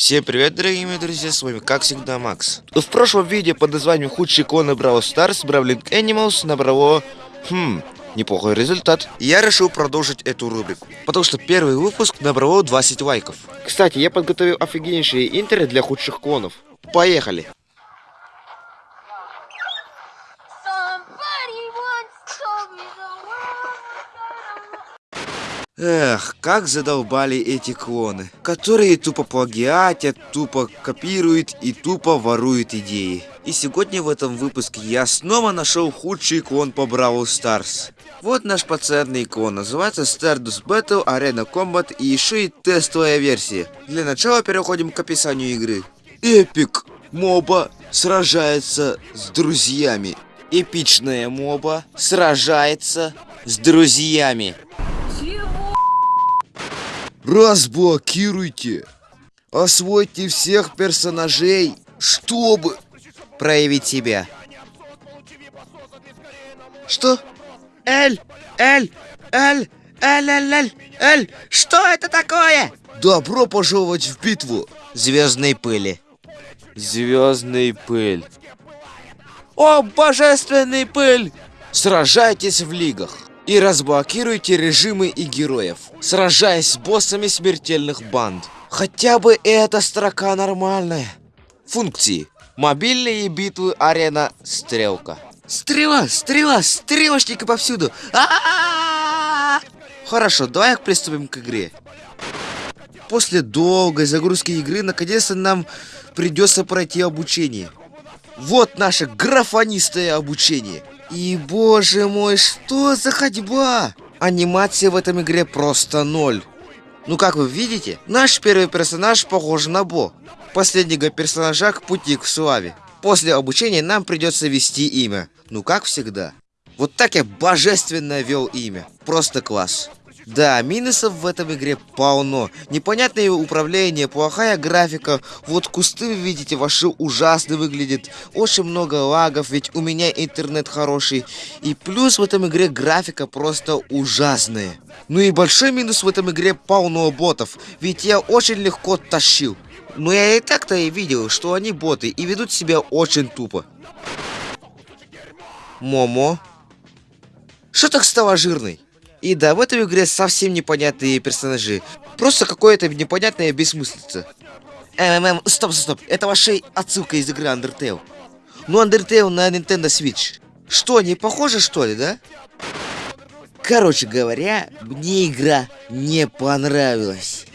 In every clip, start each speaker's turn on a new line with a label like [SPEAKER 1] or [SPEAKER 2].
[SPEAKER 1] Всем привет, дорогие мои друзья, с вами как всегда Макс. В прошлом видео под названием «Худшие иконы Brawl Stars» Brawling Animals набрало, хм, неплохой результат. Я решил продолжить эту рубрику, потому что первый выпуск набрало 20 лайков. Кстати, я подготовил офигеннейшие интеры для худших клонов. Поехали! Эх, как задолбали эти клоны, которые тупо плагиатят, тупо копируют и тупо воруют идеи. И сегодня в этом выпуске я снова нашел худший клон по Бравл Старс. Вот наш пацанный клон, называется Stardust Battle Arena Combat и еще и тестовая версия. Для начала переходим к описанию игры. Эпик моба сражается с друзьями. Эпичная моба сражается с друзьями. Разблокируйте. Освойте всех персонажей, чтобы проявить себя. Что? Эль, Эль, Эль, Эль, Эль, Эль, Эль, что это такое? Добро пожаловать в битву звездной пыли. Звездный пыль. О, божественный пыль! Сражайтесь в лигах и разблокируйте режимы и героев, сражаясь с боссами смертельных банд. Хотя бы эта строка нормальная. Функции. Мобильные битвы, арена, стрелка. Стрела, стрела, стрелочники повсюду. А-а-а! Хорошо, давай приступим к игре. После долгой загрузки игры, наконец-то нам придется пройти обучение. Вот наше графонистое обучение. И, боже мой, что за ходьба? Анимация в этом игре просто ноль. Ну, как вы видите, наш первый персонаж похож на Бо. Последнего персонажа к пути к славе. После обучения нам придется ввести имя. Ну, как всегда. Вот так я божественно вел имя. Просто класс. Да, минусов в этом игре полно. Непонятное управление, плохая графика. Вот кусты, вы видите, ваши ужасно выглядят. Очень много лагов, ведь у меня интернет хороший. И плюс в этом игре графика просто ужасная. Ну и большой минус в этом игре полно ботов. Ведь я очень легко тащил. Но я и так-то и видел, что они боты и ведут себя очень тупо. Момо. Что так стало жирной? И да, в этой игре совсем непонятные персонажи. Просто какое-то непонятное бессмыслица. МММ, стоп, стоп. Это ваша отсылка из игры Undertale. Ну, Undertale на Nintendo Switch. Что, не похоже, что ли, да? Короче говоря, мне игра не понравилась.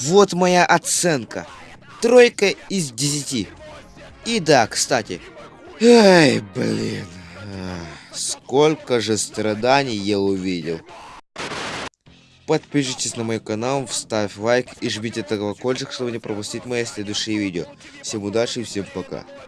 [SPEAKER 1] Вот моя оценка. Тройка из десяти. И да, кстати. Эй, блин. Сколько же страданий я увидел. Подпишитесь на мой канал, ставь лайк и жмите колокольчик, чтобы не пропустить мои следующие видео. Всем удачи и всем пока.